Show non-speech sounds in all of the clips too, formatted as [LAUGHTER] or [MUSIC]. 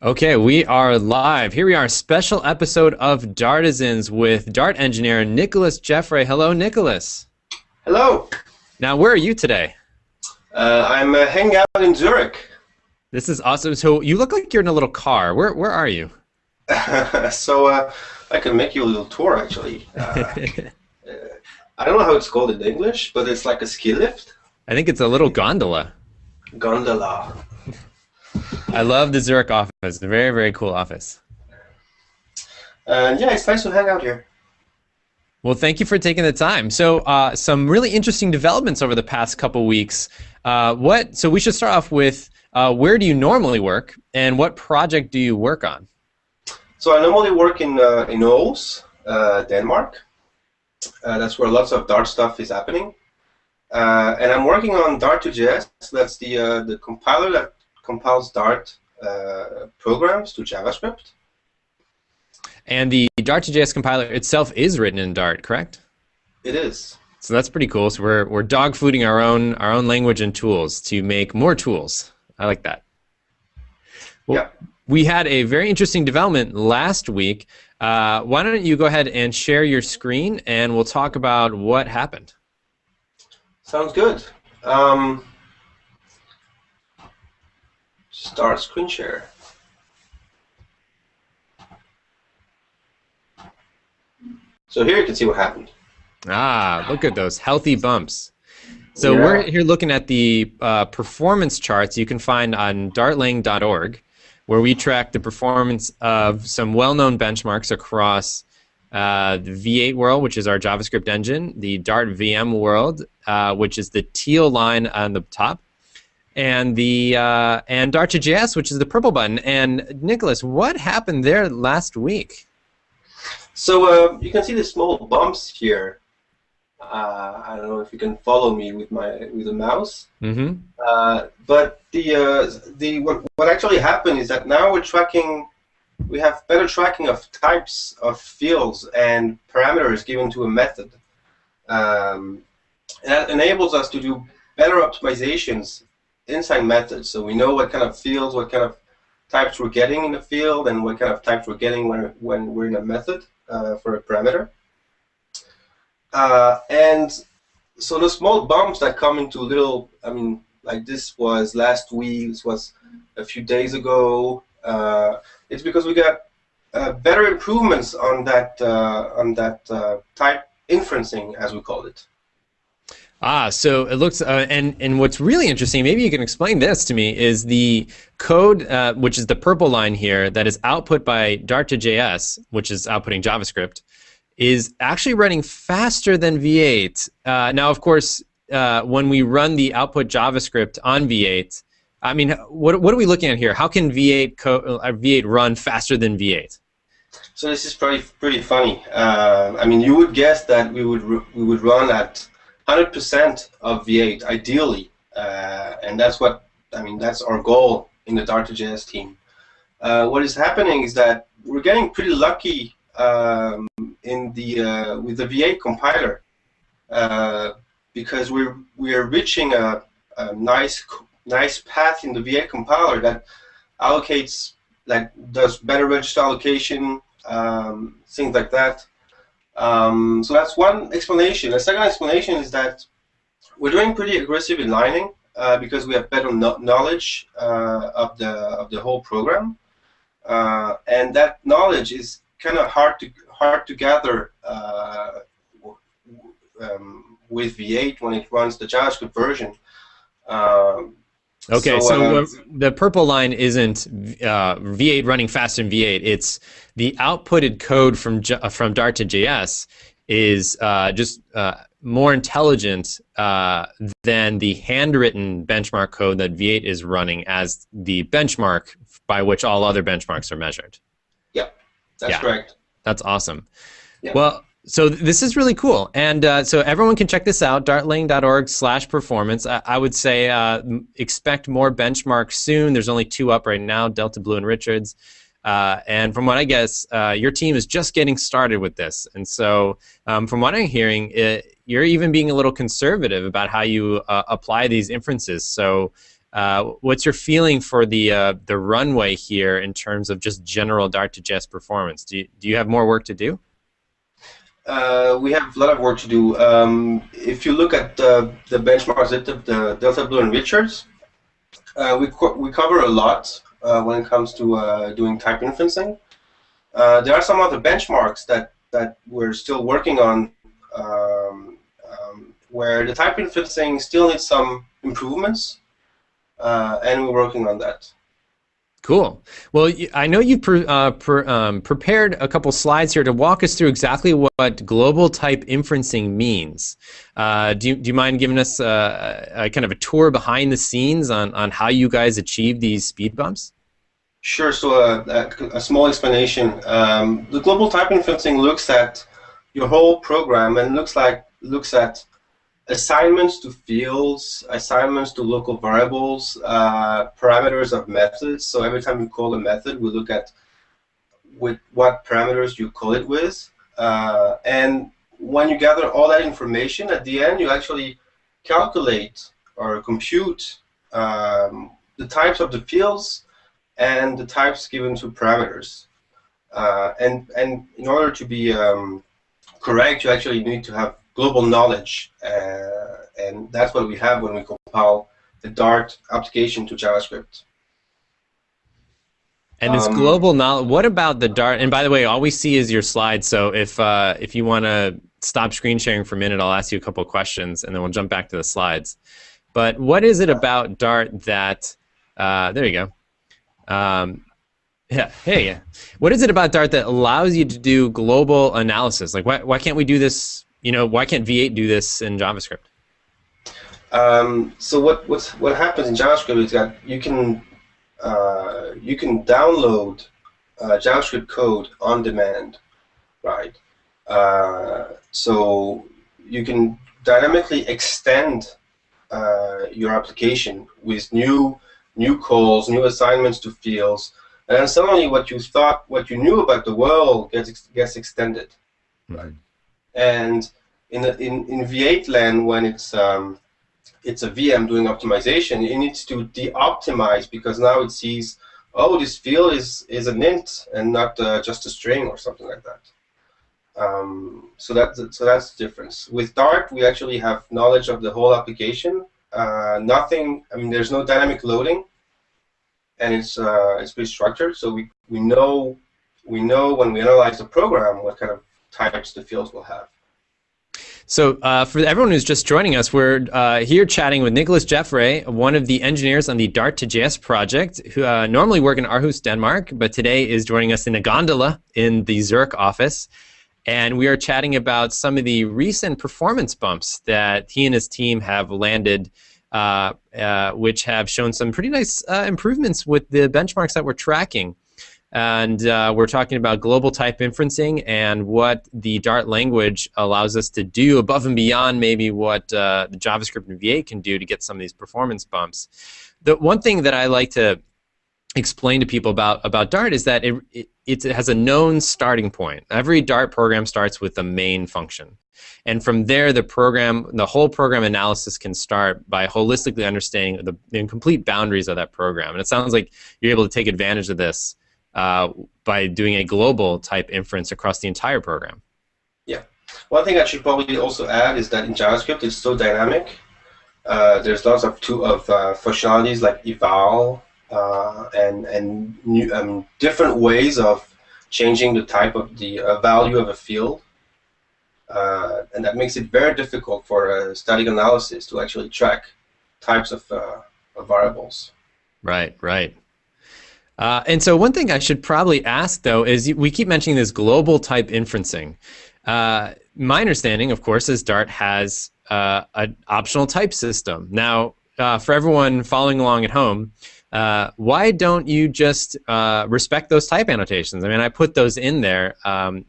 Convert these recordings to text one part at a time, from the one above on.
Okay, we are live. Here we are, special episode of Dartisans with Dart engineer Nicolas Geoffray. Hello, Nicolas. Hello. Now, where are you today? Uh, I'm uh, hanging out in Zurich. This is awesome. So you look like you're in a little car. Where where are you? [LAUGHS] so uh, I can make you a little tour, actually. [LAUGHS] Uh, I don't know how it's called in English, but it's like a ski lift. I think it's a little gondola. Gondola. I love the Zurich office. It's a very, very cool office. And yeah, it's nice to hang out here. Well, thank you for taking the time. So, uh, some really interesting developments over the past couple weeks. Uh, what? So, we should start off with uh, where do you normally work, and what project do you work on? So, I normally work in uh, in Aarhus, uh, Denmark. Uh, that's where lots of Dart stuff is happening. and I'm working on Dart2JS. That's the the compiler that compiles Dart programs to JavaScript. And the Dart2JS compiler itself is written in Dart, correct? It is. So that's pretty cool. So we're we're dog fooding our own our own language and tools to make more tools. I like that. Well, yeah. We had a very interesting development last week. Uh, why don't you go ahead and share your screen, and we'll talk about what happened. Sounds good. Um, start screen share. So here you can see what happened. Ah, look at those healthy bumps. So Yeah. we're here looking at the uh, performance charts you can find on dartlang.org, where we track the performance of some well-known benchmarks across uh, the V8 world, which is our JavaScript engine, the Dart VM world, uh, which is the teal line on the top, and the uh, and Dart2JS, which is the purple button. And Nicolas, what happened there last week? So uh, you can see the small bumps here. Uh, I don't know if you can follow me with my with the mouse. Mm-hmm. Uh, but the uh, the what, what actually happened is that now we're tracking. We have better tracking of types of fields and parameters given to a method. Um, and that enables us to do better optimizations inside methods. So we know what kind of fields, what kind of types we're getting in the field, and what kind of types we're getting when, when we're in a method uh, for a parameter. Uh, and so the small bumps that come into little, I mean, like this was last week, this was a few days ago. Uh, it's because we got uh, better improvements on that uh, on that uh, type inferencing, as we call it. Ah, so it looks, uh, and and what's really interesting, maybe you can explain this to me, is the code, uh, which is the purple line here, that is output by Dart2JS, which is outputting JavaScript, is actually running faster than V8. Uh, now, of course, uh, when we run the output JavaScript on V8, I mean, what what are we looking at here? How can V8 co- uh, V8 run faster than V8? So this is pretty pretty funny. Uh, I mean, you would guess that we would we would run at 100% of V8 ideally, uh, and that's what I mean. That's our goal in the Dart2JS team. Uh, what is happening is that we're getting pretty lucky um, in the uh, with the V8 compiler uh, because we're we're reaching a, a nice nice path in the V8 compiler that allocates like does better register allocation, um, things like that. Um, so that's one explanation. The second explanation is that we're doing pretty aggressive inlining uh, because we have better no knowledge uh, of the of the whole program, uh, and that knowledge is kind of hard to hard to gather uh, um, with V8 when it runs the JavaScript version. Um, Okay, So, uh, the purple line isn't uh, V8 running faster than V8. It's the outputted code from J- uh, from Dart to JS is uh, just uh, more intelligent uh, than the handwritten benchmark code that V8 is running as the benchmark by which all other benchmarks are measured. Yep, that's Yeah. correct. That's awesome. Yeah. Well, so this is really cool, and uh, so everyone can check this out: dartlang.org/performance. I-, I would say uh, expect more benchmarks soon. There's only two up right now: Delta Blue and Richards. Uh, and from what I guess, uh, your team is just getting started with this. And so, um, from what I'm hearing, it, you're even being a little conservative about how you uh, apply these inferences. So, Uh, what's your feeling for the the runway here in terms of just general Dart to JS performance? Do you, do you have more work to do? Uh, we have a lot of work to do. Um, if you look at the benchmarks of the Delta Blue and Richards, uh, we co we cover a lot uh, when it comes to uh, doing type inferencing. there are some other benchmarks that that we're still working on, um, um, where the type inferencing still needs some improvements uh, and we're working on that. Cool. Well, I know you've pre uh, pre um, prepared a couple slides here to walk us through exactly what global type inferencing means. Uh, do, you, do you mind giving us a, a, kind of a tour behind the scenes on, on how you guys achieve these speed bumps? Sure. So uh, a, a small explanation. Um, the global type inferencing looks at your whole program and looks like looks at assignments to fields, assignments to local variables, uh, parameters of methods. So every time you call a method, we look at with what parameters you call it with. Uh, and when you gather all that information, at the end, you actually calculate or compute um, the types of the fields and the types given to parameters. Uh, and, and in order to be um, correct, you actually need to have global knowledge, uh, and that's what we have when we compile the Dart application to JavaScript. And it's um, global knowledge. What about the Dart? And by the way, all we see is your slide. So if uh, if you want to stop screen sharing for a minute, I'll ask you a couple of questions, and then we'll jump back to the slides. But what is it about Dart that? Uh, there you go. Um, yeah. Hey. What is it about Dart that allows you to do global analysis? Like, why why can't we do this you know, why can't V8 do this in JavaScript? Um, so what what's, what happens in JavaScript is that you can uh, you can download uh, JavaScript code on demand, right? Uh, so you can dynamically extend uh, your application with new new calls, new assignments to fields, and then suddenly what you thought, what you knew about the world gets gets extended, right? And in, in, in V8 land, when it's um, it's a VM doing optimization, it needs to de-optimize because now it sees, oh, this field is, is an int and not uh, just a string or something like that. Um, so that's so that's the difference. With Dart, we actually have knowledge of the whole application. Uh, nothing. I mean, there's no dynamic loading, and it's uh, it's pretty structured. So we we know we know when we analyze the program what kind of types the fields will have. So uh, for everyone who's just joining us, we're uh, here chatting with Nicolas Geoffray, one of the engineers on the Dart to JS project, who uh, normally work in Aarhus, Denmark, but today is joining us in a gondola in the Zurich office. And we are chatting about some of the recent performance bumps that he and his team have landed, uh, uh, which have shown some pretty nice uh, improvements with the benchmarks that we're tracking and uh, we're talking about global type inferencing and what the Dart language allows us to do above and beyond maybe what uh, the JavaScript and V8 can do to get some of these performance bumps. The one thing that I like to explain to people about about Dart is that it, it, it has a known starting point. Every Dart program starts with the main function. And from there, the program, the whole program analysis can start by holistically understanding the, the complete boundaries of that program. And it sounds like you're able to take advantage of this uh, by doing a global type inference across the entire program. Yeah. One thing I should probably also add is that in JavaScript it's so dynamic. Uh, there's lots of two of uh, functionalities like eval uh, and and new, um, different ways of changing the type of the uh, value of a field. Uh, and that makes it very difficult for a static analysis to actually track types of, of variables. Right, right. Uh, and so one thing I should probably ask though is we keep mentioning this global type inferencing. Uh, my understanding, of course, is Dart has uh, an optional type system. Now, uh, for everyone following along at home, uh, why don't you just uh, respect those type annotations? I mean, I put those in there, um,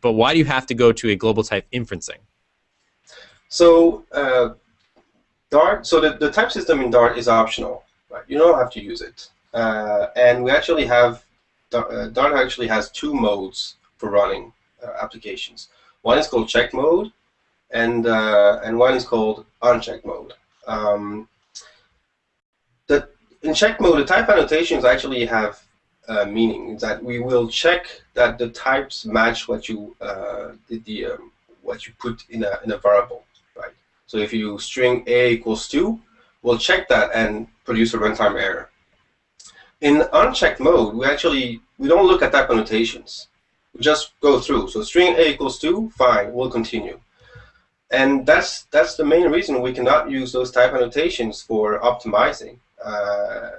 but why do you have to go to a global type inferencing? So, Dart. So the, the type system in Dart is optional. Right? You don't have to use it. Uh, and we actually have, uh, Dart actually has two modes for running uh, applications. One is called check mode, and, and one is called uncheck mode. Um, the, in check mode, the type annotations actually have uh, meaning. That we will check that the types match what you uh, the um, what you put in a in a variable, right? So if you string a equals two, we'll check that and produce a runtime error. In unchecked mode, we actually we don't look at type annotations. We just go through. So string a equals two, fine, we'll continue. And that's that's the main reason we cannot use those type annotations for optimizing. Uh,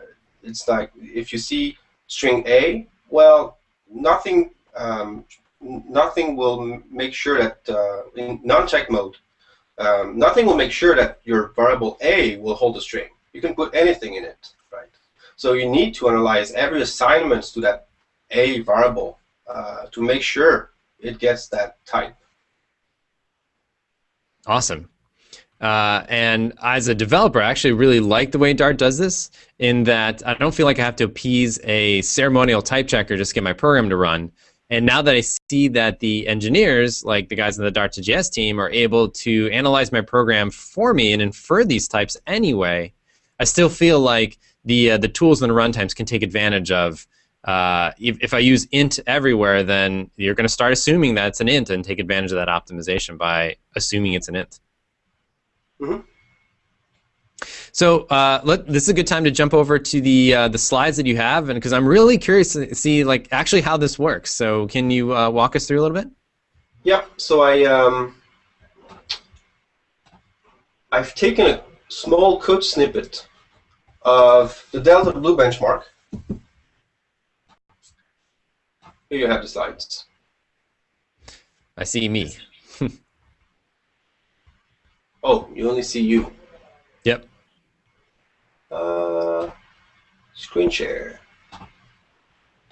it's like if you see string a, well, nothing um, nothing will make sure that uh, in non-check mode, um, nothing will make sure that your variable a will hold a string. You can put anything in it? So you need to analyze every assignment to that a variable uh, to make sure it gets that type. Awesome. Uh, and as a developer, I actually really like the way Dart does this in that I don't feel like I have to appease a ceremonial type checker just to get my program to run. And now that I see that the engineers, like the guys in the Dart2JS team, are able to analyze my program for me and infer these types anyway, I still feel like the uh, the tools and the runtimes can take advantage of. Uh, if, if I use int everywhere, then you're going to start assuming that it's an int and take advantage of that optimization by assuming it's an int. Mm-hmm. So uh, let, this is a good time to jump over to the uh, the slides that you have, and because I'm really curious to see like actually how this works. So can you uh, walk us through a little bit? Yeah. So I um, I've taken a small code snippet of the Delta Blue benchmark. Here you have the slides. I see me. [LAUGHS] Oh, you only see you. Yep. Uh, screen share.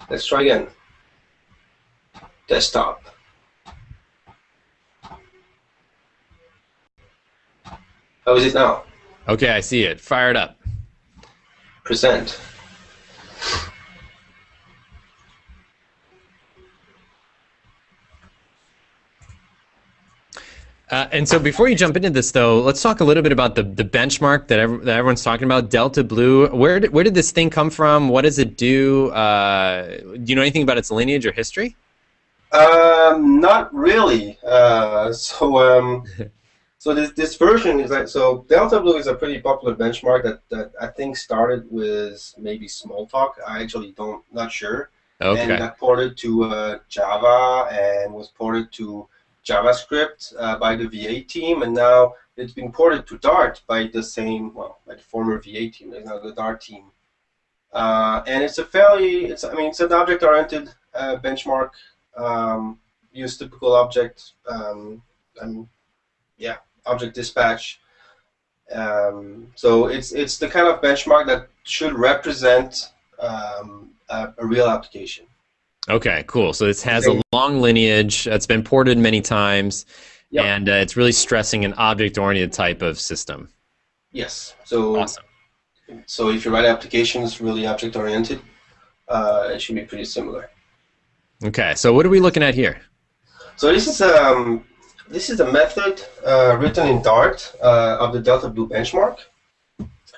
Let's try again. Desktop. How is it now? Okay, I see it. Fire it up. Present. Uh, and so before you jump into this, though, let's talk a little bit about the, the benchmark that, that everyone's talking about, Delta Blue. Where did, where did this thing come from? What does it do? Uh, do you know anything about its lineage or history? Um, not really. Uh, so um, [LAUGHS] so this, this version is like, so Delta Blue is a pretty popular benchmark that, that I think started with maybe Smalltalk. I actually don't, not sure. Okay. And got ported to uh, Java and was ported to JavaScript uh, by the V8 team, and now it's been ported to Dart by the same, well, by the former V8 team. There's now the Dart team, uh, and it's a fairly, it's I mean, it's an object-oriented uh, benchmark. Um, use typical object, um, and yeah, object dispatch. Um, so it's it's the kind of benchmark that should represent um, a, a real application. Okay, cool. So this has a long lineage. It's been ported many times, yep. and uh, it's really stressing an object-oriented type of system. Yes. So awesome. So if you write applications really object-oriented, uh, it should be pretty similar. Okay. So what are we looking at here? So this is um this is a method uh, written in Dart uh, of the Delta Blue benchmark.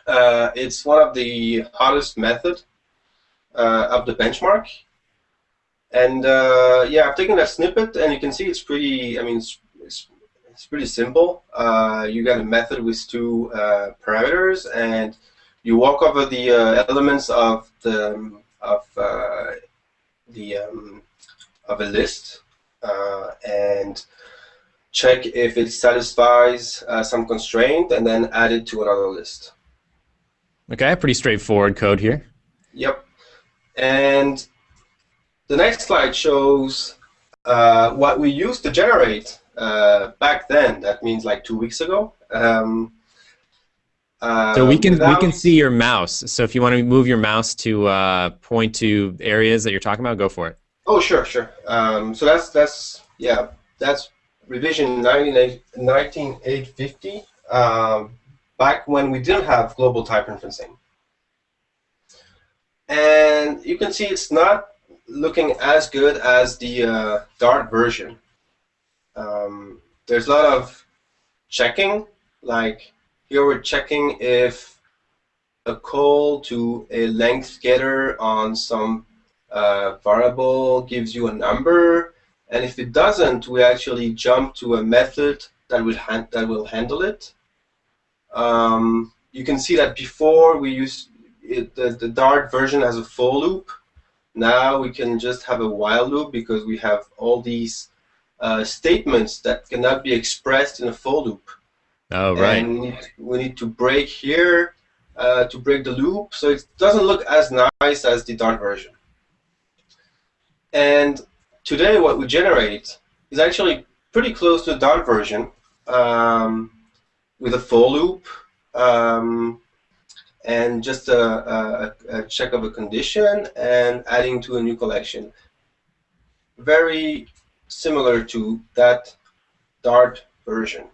Uh, it's one of the hottest method uh, of the benchmark. And uh, yeah, I've taken that snippet, and you can see it's pretty. I mean, it's it's, it's pretty simple. Uh, you got a method with two parameters, and you walk over the elements of the of the um, of a list, and check if it satisfies some constraint, and then add it to another list. Okay, pretty straightforward code here. Yep, and the next slide shows uh, what we used to generate uh, back then. That means like two weeks ago. Um, uh, so we can we can see your mouse. So if you want to move your mouse to uh, point to areas that you're talking about, go for it. Oh sure, sure. Um, so that's that's yeah, that's revision 19850. Um, back when we didn't have global type inferencing. And you can see it's not looking as good as the uh, Dart version. Um, there's a lot of checking, like here we're checking if a call to a length getter on some uh, variable gives you a number, and if it doesn't, we actually jump to a method that will that will handle it. Um, you can see that before we use it, the, the Dart version has a for loop. Now we can just have a while loop because we have all these uh, statements that cannot be expressed in a for loop. Oh, right. And we need, we need to break here uh, to break the loop, so it doesn't look as nice as the Dart version. And today what we generate is actually pretty close to the Dart version um, with a for loop um, and just a, a, a, check of a condition and adding to a new collection. Very similar to that Dart version.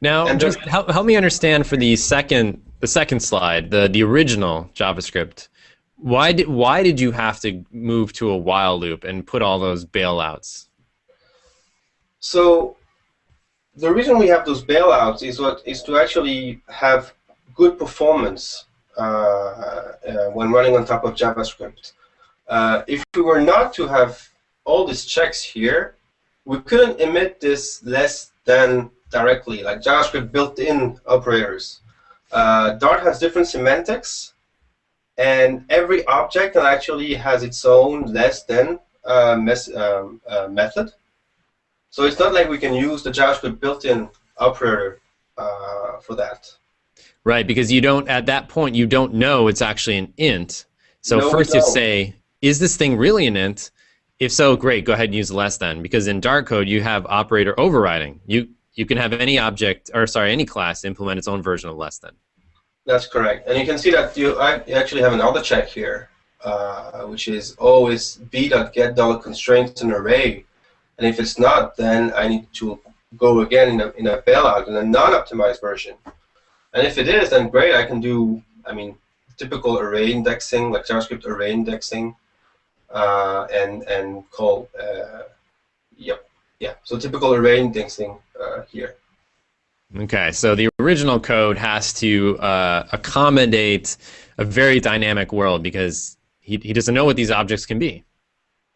Now, and just help, help me understand for the second the second slide, the the original JavaScript. Why did why did you have to move to a while loop and put all those bailouts? So the reason we have those bailouts is what is to actually have good performance uh, uh, when running on top of JavaScript. Uh, if we were not to have all these checks here, we couldn't emit this less than directly, like JavaScript built-in operators. Uh, Dart has different semantics, and every object actually has its own less than uh, um, uh, method. So it's not like we can use the JavaScript built-in operator uh, for that. Right, because you don't at that point you don't know it's actually an int. So no, first you say, is this thing really an int? If so, great, go ahead and use less than. Because in Dart code you have operator overriding. You you can have any object or sorry any class implement its own version of less than. That's correct, and you can see that you actually have another check here, uh, which is always v.get dollar constraints an array and if it's not, then I need to go again in a, in a bailout in a non-optimized version. And if it is, then great, I can do, I mean, typical array indexing, like JavaScript array indexing, uh, and and call, uh, yep, yeah. So typical array indexing uh, here. Okay, so the original code has to uh, accommodate a very dynamic world because he, he doesn't know what these objects can be.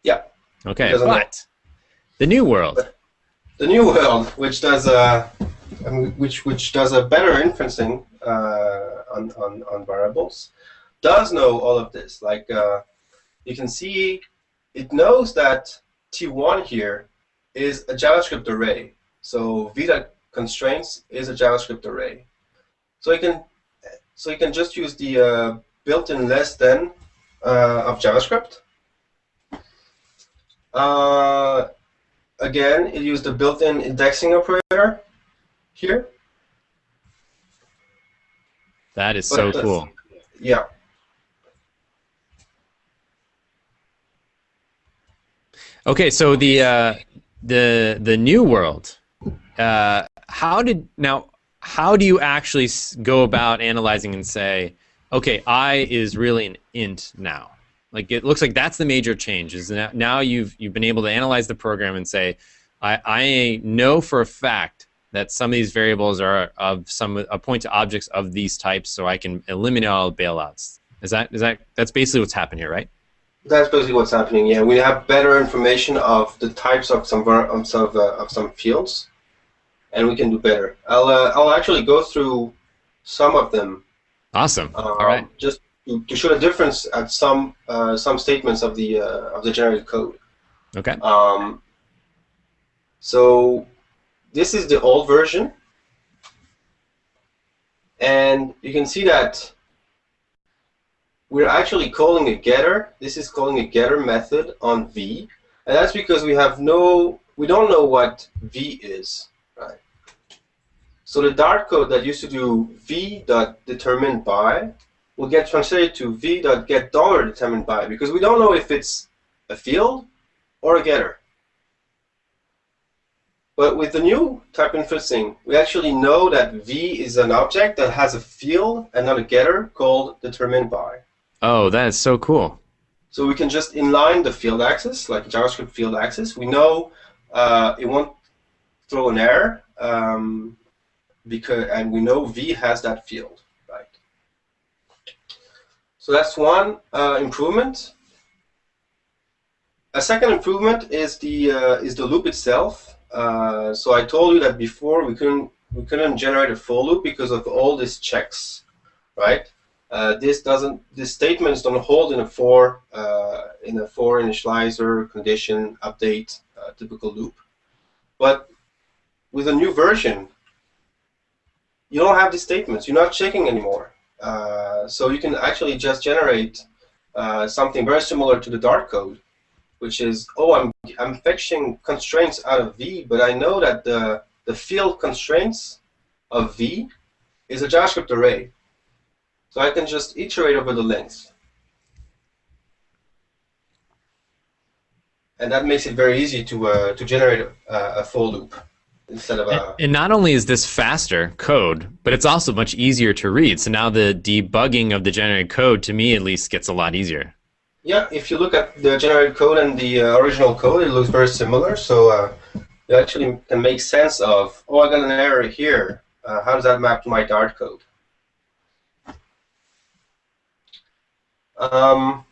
Yeah. Okay, but know. The new world. The new world, which does a, which which does a better inferencing uh, on, on on variables, does know all of this. Like uh, you can see, it knows that T1 here is a JavaScript array. So Vita constraints is a JavaScript array. So you can so you can just use the uh, built-in less than uh, of JavaScript. Uh, again, it used the built-in indexing operator here. That is but so cool. Yeah. Okay, so the uh, the the new world. Uh, how did now? How do you actually go about analyzing and say, okay, I is really an int now? Like it looks like that's the major change. Is now, now you've you've been able to analyze the program and say, I, I know for a fact that some of these variables are of some a point to objects of these types, so I can eliminate all bailouts. Is that is that that's basically what's happened here, right? That's basically what's happening. Yeah, we have better information of the types of some of some uh, of some fields, and we can do better. I'll uh, I'll actually go through some of them. Awesome. Um, all right. Just to show the difference at some uh, some statements of the uh, of the generated code. Okay. Um, so this is the old version, and you can see that we're actually calling a getter. This is calling a getter method on v, and that's because we have no we don't know what v is, right? So the Dart code that used to do v dot determined by will get translated to v.get dollar determined by because we don't know if it's a field or a getter. But with the new type inferencing, we actually know that v is an object that has a field and not a getter called determined by. Oh, that is so cool. So we can just inline the field access, like JavaScript field access. We know uh, it won't throw an error um, because, and we know v has that field. Right? So that's one uh, improvement. A second improvement is the uh, is the loop itself. Uh, so I told you that before we couldn't we couldn't generate a for loop because of all these checks, right? Uh, this doesn't this statements don't hold in a for uh, in a for initializer condition update uh, typical loop, but with a new version, you don't have these statements. You're not checking anymore. Uh, so you can actually just generate uh, something very similar to the Dart code, which is, oh, I'm, I'm fetching constraints out of V, but I know that the, the field constraints of V is a JavaScript array. So I can just iterate over the length. And that makes it very easy to, uh, to generate a, a full loop instead of a. And, not only is this faster code, but it's also much easier to read. So now the debugging of the generated code, to me at least, gets a lot easier. Yeah, if you look at the generated code and the uh, original code, it looks very similar. So uh, you actually can make sense of, oh, I got an error here. Uh, how does that map to my Dart code? Um,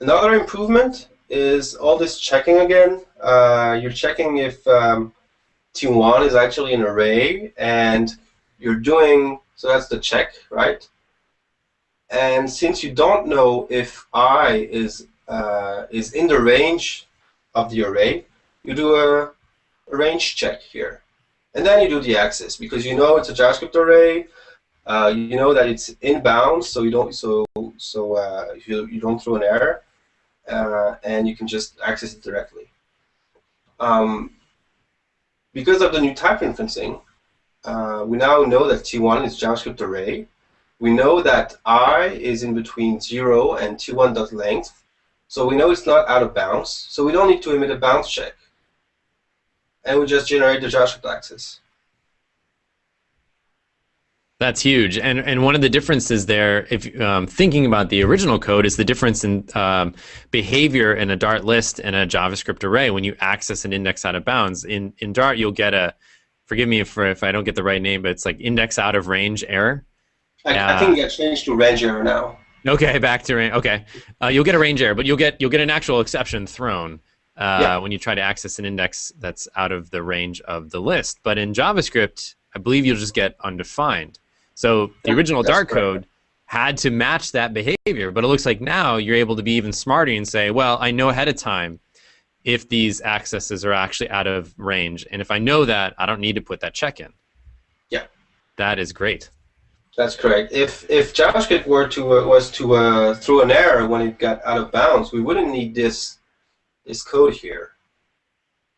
another improvement is all this checking again. Uh, you're checking if um, T1 is actually an array, and you're doing, so that's the check, right? And since you don't know if i is uh, is in the range of the array, you do a, a, range check here. And then you do the access, because you know it's a JavaScript array, uh, you know that it's in bounds, so you don't so so uh, you, you don't throw an error, uh, and you can just access it directly. Um, because of the new type inferencing, uh, we now know that T1 is JavaScript array. We know that i is in between 0 and T1.length. So we know it's not out of bounds. So we don't need to emit a bounds check. And we just generate the JavaScript access. That's huge, and and one of the differences there, if um, thinking about the original code, is the difference in um, behavior in a Dart list and a JavaScript array when you access an index out of bounds. In in Dart, you'll get a, forgive me if if I don't get the right name, but it's like index out of range error. I, uh, I think it changed to range error now. Okay, back to range. Okay, uh, you'll get a range error, but you'll get you'll get an actual exception thrown. Uh, yeah. when you try to access an index that's out of the range of the list. But in JavaScript, I believe you'll just get undefined. So the original Dart code had to match that behavior, but it looks like now you're able to be even smarter and say, well, I know ahead of time if these accesses are actually out of range, and if I know that, I don't need to put that check in. Yeah, that is great. That's correct. If if JavaScript were to uh, was to uh, throw an error when it got out of bounds, we wouldn't need this this code here,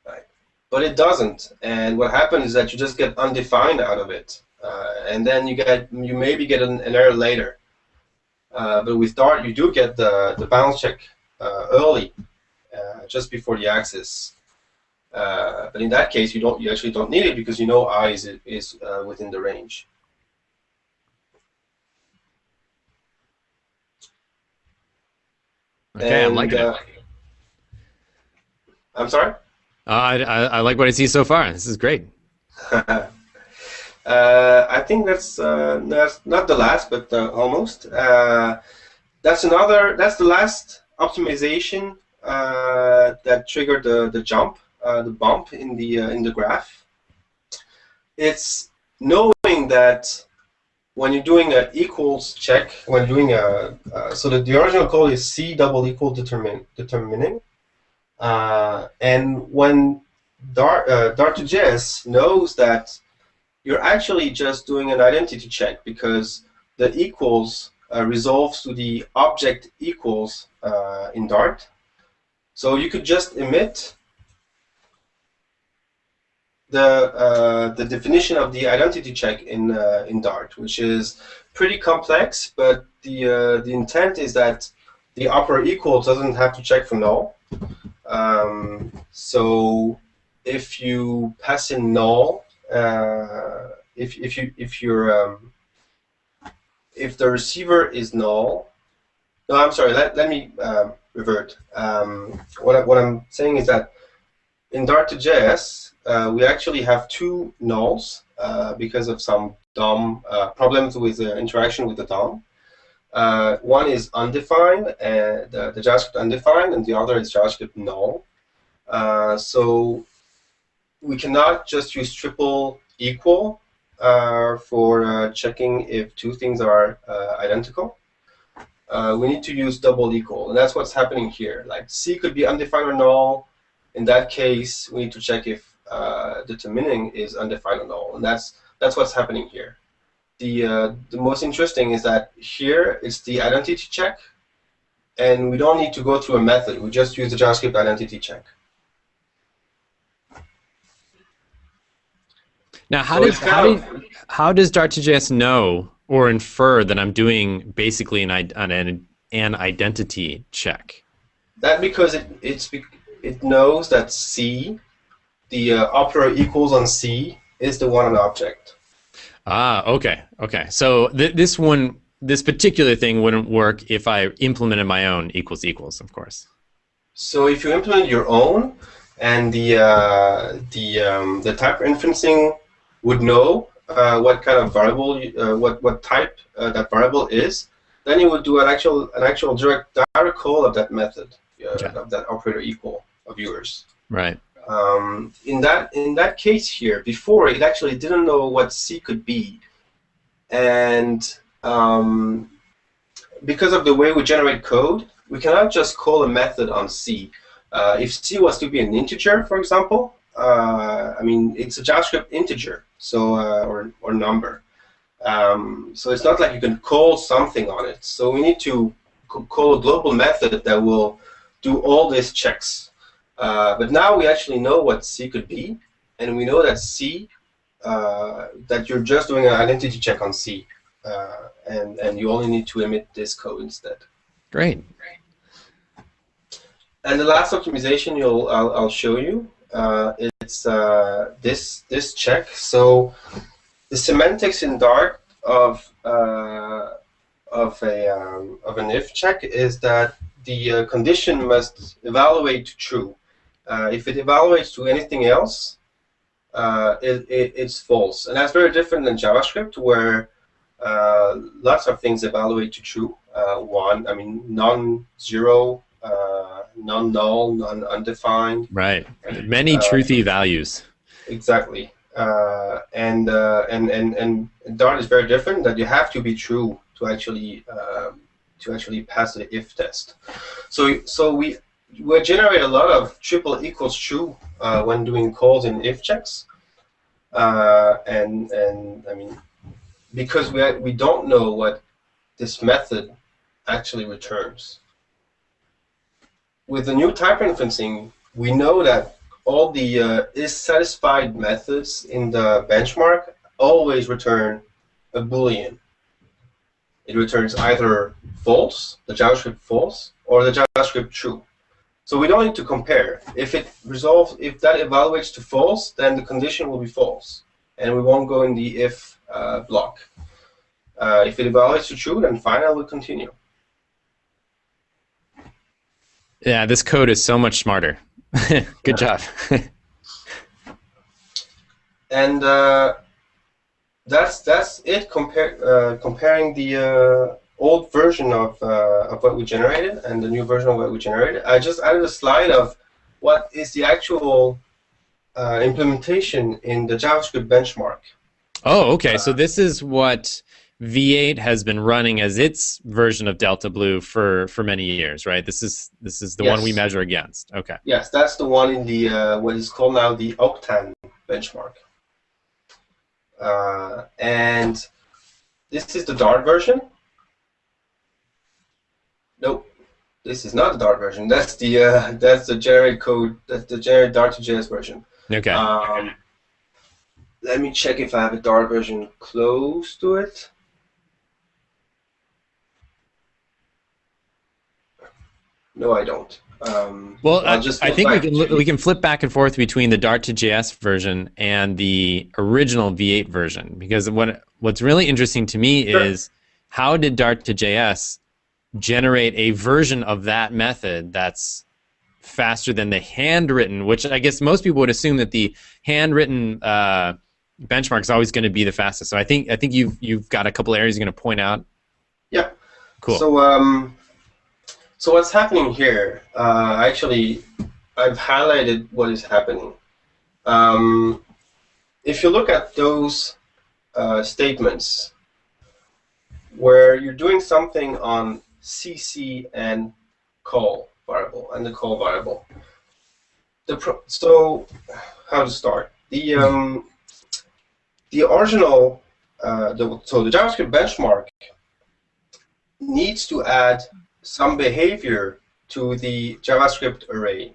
right? But it doesn't, and what happens is that you just get undefined out of it. Uh, and then you get you maybe get an, an error later. Uh, but with Dart, you do get the the bounds check uh, early, just before the access. but in that case, you don't you actually don't need it because you know i is is within the range. Okay, and, I'm liking uh, it. I'm sorry? Uh, I, I, I, like what I see so far. This is great. [LAUGHS] Uh, I think that's uh, that's not the last, but uh, almost. Uh, that's another. That's the last optimization uh, that triggered the the jump, uh, the bump in the in the graph. It's knowing that when you're doing an equals check, when doing a so the, the original code is c double equal determine, determining, and when Dart Dart2JS knows that you're actually just doing an identity check because the equals uh, resolves to the object equals uh, in Dart. So you could just emit the uh, the definition of the identity check in uh, in Dart, which is pretty complex, but the uh, the intent is that the upper equal doesn't have to check for null. Um, so if you pass in null uh, if if you if you're um, if the receiver is null, no, I'm sorry. Let let me um, revert. Um, what I, what I'm saying is that in Dart2JS uh, we actually have two nulls uh, because of some DOM uh, problems with the interaction with the DOM. Uh, one is undefined, and the, the, JavaScript undefined, and the other is JavaScript null. Uh, so we cannot just use triple equal uh, for uh, checking if two things are uh, identical. Uh, we need to use double equal, and that's what's happening here. Like C could be undefined or null. In that case, we need to check if determining is undefined or null, and that's that's what's happening here. The uh, the most interesting is that here it's the identity check, and we don't need to go through a method. We just use the JavaScript identity check. Now, how so does how, do, how does Dart2JS know or infer that I'm doing basically an an, an identity check? That because it it's it knows that C, the uh, operator equals on C, is the one an object. Ah, okay, okay. So th this one, this particular thing wouldn't work if I implemented my own equals equals, of course. So if you implement your own, and the uh, the um, the type inferencing would know uh, what kind of variable, uh, what what type uh, that variable is, then you would do an actual an actual direct direct call of that method uh, okay. of that operator equal of yours. Right. Um, in that in that case here, before it actually didn't know what C could be, and um, because of the way we generate code, we cannot just call a method on C. Uh, if C was to be an integer, for example, uh, I mean, it's a JavaScript integer, so uh, or or number. Um, so it's not like you can call something on it. So we need to call a global method that will do all these checks. Uh, but now we actually know what C could be, and we know that C, uh, that you're just doing an identity check on C, uh, and and you only need to emit this code instead. Great. And the last optimization you'll I'll, I'll show you uh, it's uh, this this check. So the semantics in Dart of uh, of a um, of an if check is that the uh, condition must evaluate to true. Uh, if it evaluates to anything else, uh, it, it, it's false, and that's very different than JavaScript, where lots of things evaluate to true. one, I mean, non-zero uh, non-null, non-undefined. Right. Many uh, truthy values. Exactly. Uh, and, uh, and and and Dart is very different. That you have to be true to actually um, to actually pass the if test. So so we we generate a lot of triple equals true uh, when doing calls in if checks. Uh, and and I mean because we we don't know what this method actually returns with the new type inferencing, we know that all the uh, is satisfied methods in the benchmark always return a boolean. It returns either false, the JavaScript false, or the JavaScript true. So we don't need to compare. If it resolves, if that evaluates to false, then the condition will be false, and we won't go in the if uh, block. Uh, if it evaluates to true, then fine, I will continue. Yeah, this code is so much smarter. [LAUGHS] Good job. and uh, that's that's it. Compare uh, comparing the uh, old version of uh, of what we generated and the new version of what we generated. I just added a slide of what is the actual uh, implementation in the JavaScript benchmark. Oh, okay. so this is what V8 has been running as its version of Delta Blue for for many years, right? This is this is the yes. one we measure against. Okay. Yes, that's the one in the uh, what is called now the Octane benchmark. Uh, and this is the Dart version. Nope, this is not the Dart version. That's the uh, that's the generic code. That's the generic Dart2JS version. Okay. Um, let me check if I have a Dart version close to it. No, I don't. Um, well, I, I think we can we can flip back and forth between the Dart to JS version and the original V8 version because what what's really interesting to me sure. is how did Dart to JS generate a version of that method that's faster than the handwritten, which I guess most people would assume that the handwritten uh, benchmark is always going to be the fastest. So I think I think you've you've got a couple areas you're going to point out. Yeah. Cool. So um, so what's happening here? Uh, actually, I've highlighted what is happening. Um, if you look at those uh, statements where you're doing something on CC and call variable and the call variable. The so how to start the um, the original uh, the, so the JavaScript benchmark needs to add some behavior to the JavaScript array.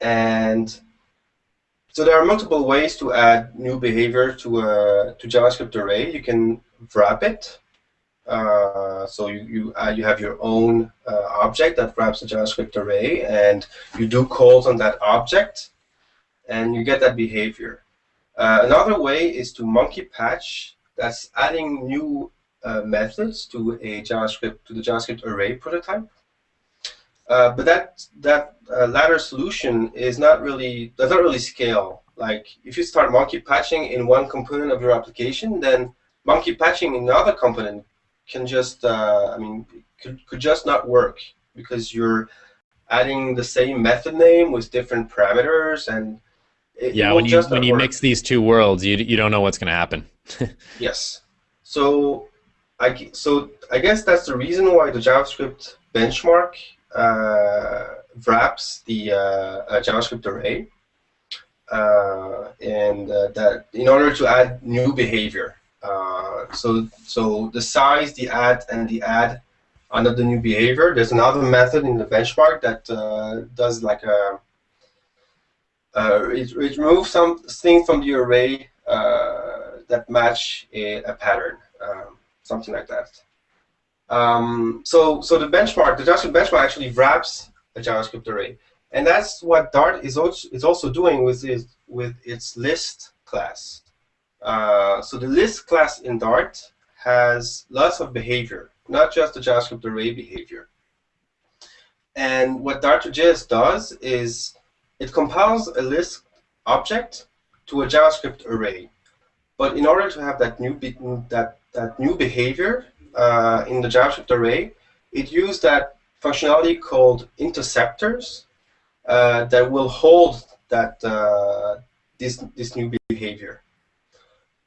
And so there are multiple ways to add new behavior to a to JavaScript array. You can wrap it. Uh, so you you, uh, you have your own uh, object that wraps the JavaScript array, and you do calls on that object, and you get that behavior. Uh, another way is to monkey patch. That's adding new uh, methods to a JavaScript to the JavaScript array prototype. Uh, but that that uh, latter solution is not really does not really scale. Like if you start monkey patching in one component of your application, then monkey patching in another component can just uh, I mean could could just not work because you're adding the same method name with different parameters and it, yeah, it when you when you work. mix these two worlds, you you don't know what's going to happen. [LAUGHS] yes. So I so I guess that's the reason why the JavaScript benchmark uh, wraps the uh, JavaScript array, uh, and uh, that in order to add new behavior. Uh, so so the size, the add, and the add under the new behavior. There's another method in the benchmark that uh, does like a uh, it, it removes some things from the array uh, that match a, a pattern, um, something like that. Um, so, so the benchmark, the JavaScript benchmark actually wraps a JavaScript array, and that's what Dart is also, is also doing with its, with its list class. Uh, so the list class in Dart has lots of behavior, not just the JavaScript array behavior. And what Dart2JS does is it compiles a list object to a JavaScript array. But in order to have that new that that new behavior uh, in the JavaScript array, it used that functionality called interceptors uh, that will hold that uh, this this new behavior.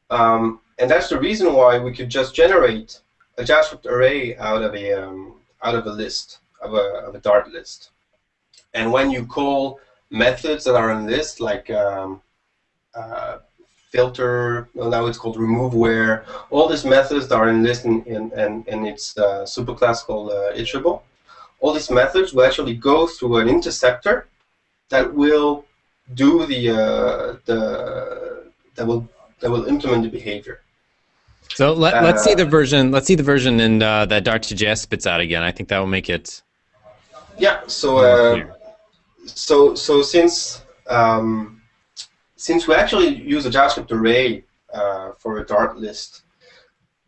Um, and that's the reason why we could just generate a JavaScript array out of a um, out of a list of a of a Dart list. And when you call methods that are in this, like um, uh, filter, now it's called remove where, all these methods that are in this in, in, in, its uh, superclass called uh, iterable. All these methods will actually go through an interceptor that will do the uh, the that will that will implement the behavior. So let, uh, let's see the version. Let's see the version in uh, that Dart2JS spits out again. I think that will make it. Yeah. So uh, so so since um, since we actually use a JavaScript array uh, for a Dart list,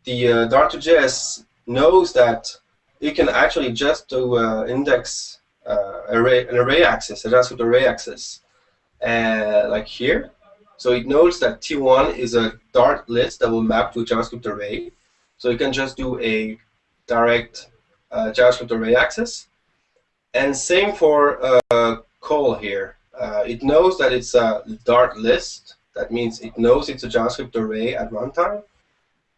the uh, Dart2JS knows that it can actually just do uh, index uh, array an array access, a JavaScript array access, uh, like here. So it knows that T1 is a Dart list that will map to a JavaScript array. So it can just do a direct uh, JavaScript array access. And same for call here. Uh, it knows that it's a Dart list. That means it knows it's a JavaScript array at runtime.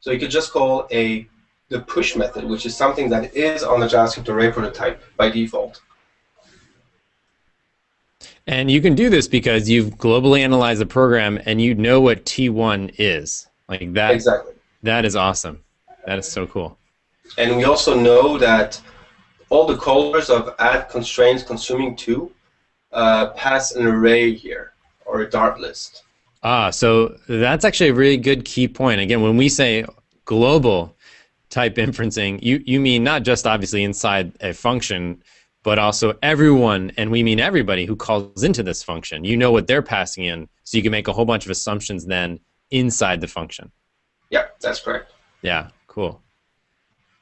So you could just call a the push method, which is something that is on the JavaScript array prototype by default. And you can do this because you've globally analyzed the program and you know what T1 is. Like that. Exactly. That is awesome. That is so cool. And we also know that all the callers of add constraints consuming two uh, pass an array here or a Dart list. Ah, so that's actually a really good key point. Again, when we say global type inferencing, you, you mean not just obviously inside a function, but also everyone, and we mean everybody who calls into this function. You know what they're passing in, so you can make a whole bunch of assumptions then inside the function. Yeah, that's correct. Yeah, cool.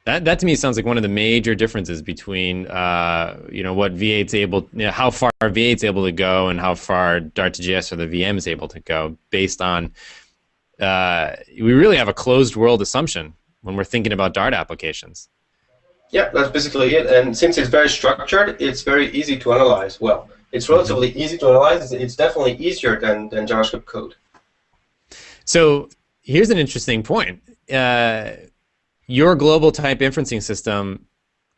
That, that to me sounds like one of the major differences between uh, you know what V8's able, you know, how far V8's able to go, and how far Dart2JS or the VM is able to go, based on uh, we really have a closed world assumption when we're thinking about Dart applications. Yeah, that's basically it. And since it's very structured, it's very easy to analyze. Well, it's relatively easy to analyze. It's definitely easier than, than JavaScript code. So here's an interesting point. Uh, your global type inferencing system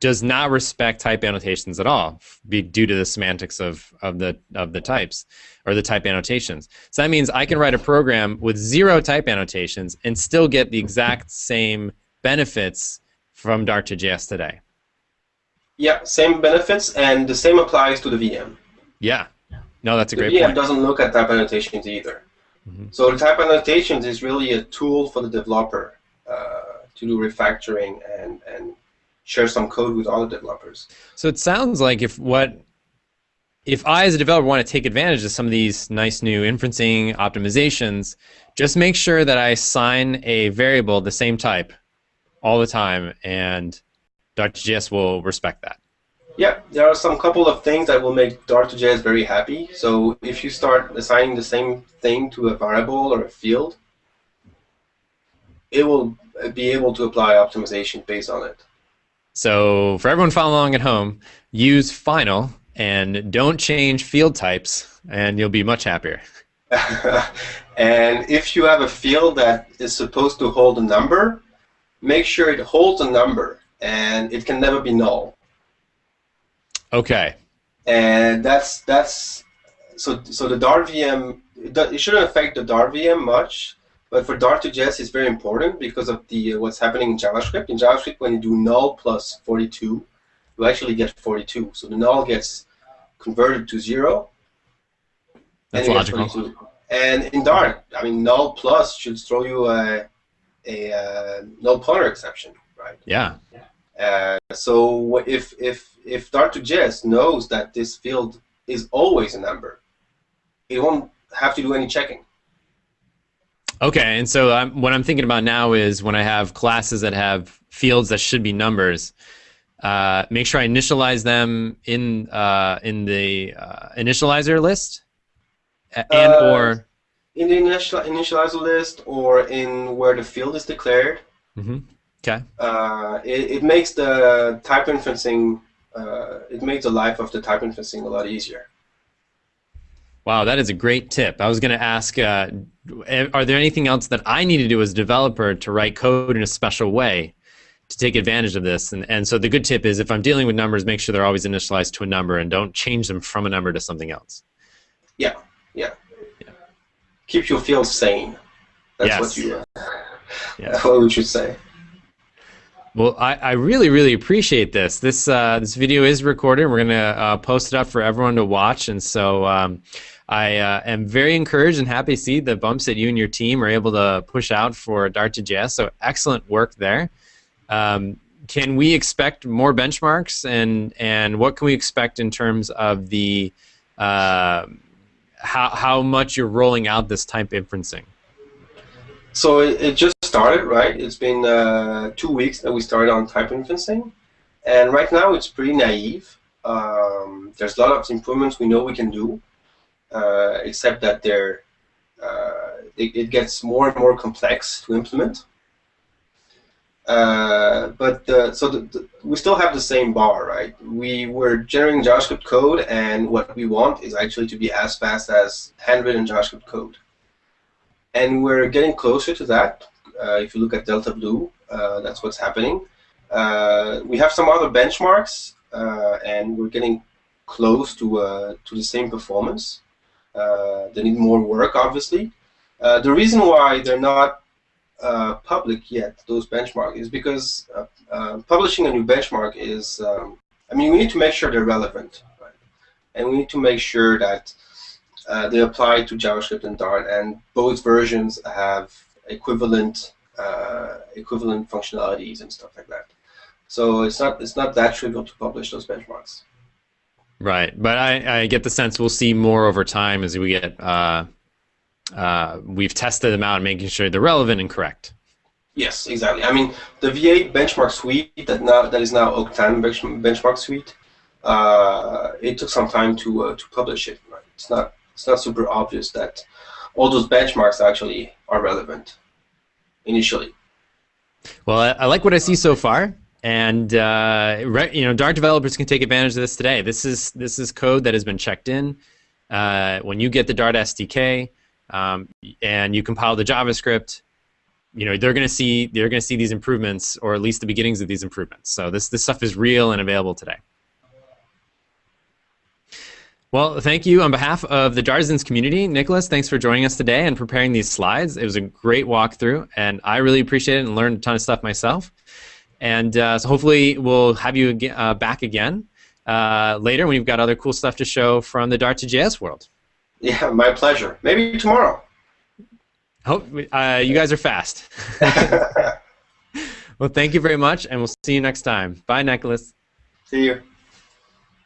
does not respect type annotations at all, be due to the semantics of, of the of the types or the type annotations. So that means I can write a program with zero type annotations and still get the exact same benefits from Dart to JS today. Yeah, same benefits, and the same applies to the VM. Yeah, no, that's a the great VM point. doesn't look at type annotations either. Mhm. So the type annotations is really a tool for the developer to do refactoring and and share some code with other developers. So it sounds like if what if I as a developer want to take advantage of some of these nice new inferencing optimizations, just make sure that I assign a variable the same type all the time and Dart2JS will respect that. Yeah, there are some couple of things that will make Dart2JS very happy. So if you start assigning the same thing to a variable or a field, it will be able to apply optimization based on it. So for everyone following along at home, use final and don't change field types and you'll be much happier. [LAUGHS] and if you have a field that is supposed to hold a number, make sure it holds a number and it can never be null. Okay. And that's that's so so the Dart VM it, it shouldn't affect the Dart VM much, but for Dart to JS it's very important because of the uh, what's happening in JavaScript. In JavaScript, when you do null plus 42, you actually get 42. So the null gets converted to zero. That's and logical. And in Dart, I mean, null plus should throw you a, a uh, null pointer exception, right? Yeah. Uh, so if if if Dart2JS knows that this field is always a number, it won't have to do any checking. Okay, and so I'm, what I'm thinking about now is when I have classes that have fields that should be numbers, uh, make sure I initialize them in uh, in the uh, initializer list, and Uh, or In the initial initializer list or in where the field is declared, Mhm. okay, uh, it, it makes the type inferencing uh, it makes the life of the type inferencing a lot easier. wow, that is a great tip. I was going to ask, uh, are there anything else that I need to do as a developer to write code in a special way to take advantage of this? And and so the good tip is if I'm dealing with numbers, make sure they're always initialized to a number and don't change them from a number to something else. Yeah, yeah. yeah. Keep your field sane. That's [LAUGHS] Yes. what you. Uh, Yeah. That's what we should say. Well, I, I really, really appreciate this. This uh, this video is recorded. We're gonna uh, post it up for everyone to watch, and so um, I uh, am very encouraged and happy to see the bumps that you and your team are able to push out for Dart2JS. So excellent work there. Um, can we expect more benchmarks, and and what can we expect in terms of the uh, how how much you're rolling out this type inferencing? So it, it just started, right? It's been uh, two weeks that we started on type inferencing, and right now it's pretty naive. Um, there's a lot of improvements we know we can do, uh, except that they're uh, it, it gets more and more complex to implement. Uh, but uh, so the, the, we still have the same bar, right? We were generating JavaScript code, and what we want is actually to be as fast as handwritten JavaScript code and we're getting closer to that. Uh, if you look at Delta Blue, uh, that's what's happening. We have some other benchmarks, and we're getting close to uh, to the same performance. Uh, they need more work, obviously. the reason why they're not public yet, those benchmarks, is because publishing a new benchmark is, um, I mean, we need to make sure they're relevant, right? and we need to make sure that uh, they apply to JavaScript and Dart, and both versions have equivalent uh, equivalent functionalities and stuff like that. So it's not it's not that trivial to publish those benchmarks. Right, but I, I get the sense we'll see more over time as we get uh, uh, we've tested them out and making sure they're relevant and correct. Yes, exactly. I mean, the V8 benchmark suite that now that is now Octane bench- benchmark suite. Uh, it took some time to uh, to publish it. Right? It's not it's not super obvious that all those benchmarks actually are relevant initially. Well, I, I like what I see so far, and uh, re- you know Dart developers can take advantage of this today. This is this is code that has been checked in. Uh, when you get the Dart SDK um, and you compile the JavaScript, you know they're going to see they're going to see these improvements, or at least the beginnings of these improvements. So this this stuff is real and available today. Well, thank you on behalf of the Dartisans community. Nicolas, thanks for joining us today and preparing these slides. It was a great walkthrough, and I really appreciate it and learned a ton of stuff myself. And uh, so hopefully we'll have you uh, back again uh, later when you've got other cool stuff to show from the Dart to JS world. Yeah, my pleasure. Maybe tomorrow. Hope uh, you guys are fast. [LAUGHS] [LAUGHS] well, thank you very much, and we'll see you next time. Bye, Nicolas. See you.